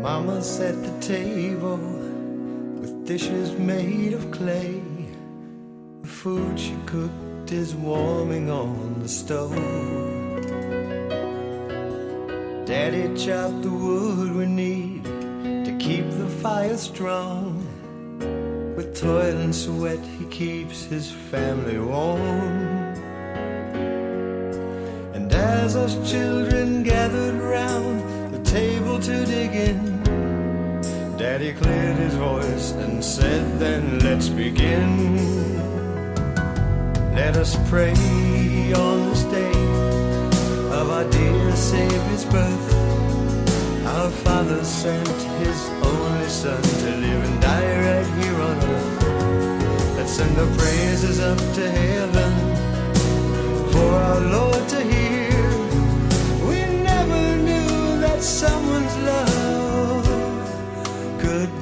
Mama set the table with dishes made of clay. The food she cooked is warming on the stove. Daddy chopped the wood we need to keep the fire strong. With toil and sweat, he keeps his family warm. And as us children the to dig in, Daddy cleared his voice and said, Then let's begin. Let us pray on this day of our dear Savior's birth. Our Father sent His only Son to live and die right here on earth. Let's send our praises up to heaven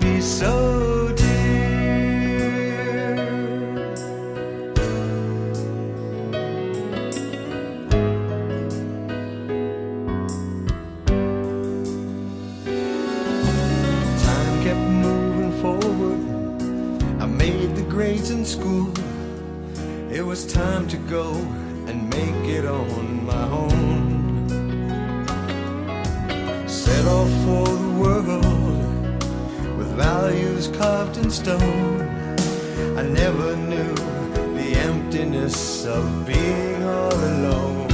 be so dear. Time kept moving forward. I made the grades in school. It was time to go and make it on my own. Set off for values carved in stone. I never knew the emptiness of being all alone.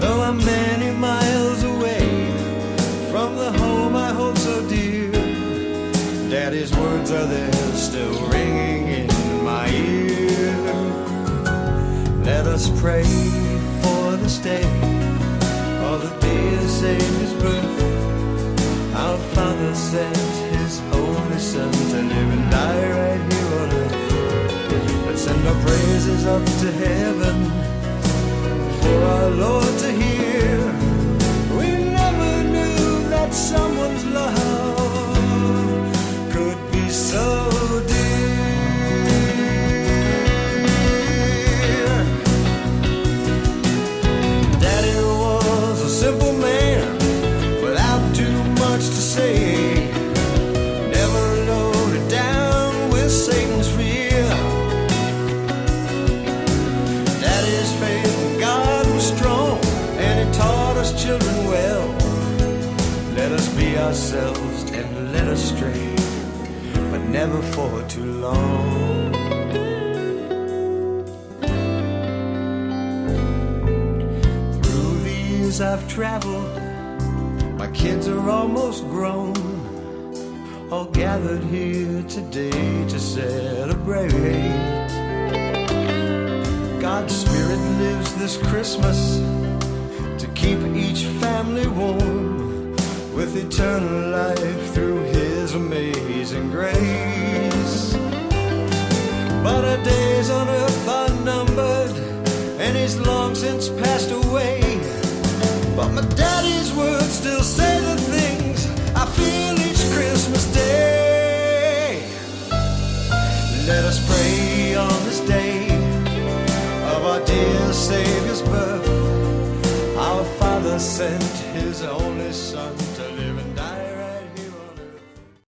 Though I'm many miles away from the home I hold so dear, Daddy's words are there still ringing in my ear. Let us pray for this day, for the dear Savior's birth. Our Father sent send our praises up to heaven ourselves and let us stray, but never for too long. Through the years I've traveled, my kids are almost grown, all gathered here today to celebrate. God's Spirit lives this Christmas to keep each family warm with eternal life through His amazing grace. But our days on earth are numbered, and He's long since passed away. But my daddy's words still say the things I feel each Christmas day. Let us pray on this day of our dear Savior's birth. Our Father sent His own.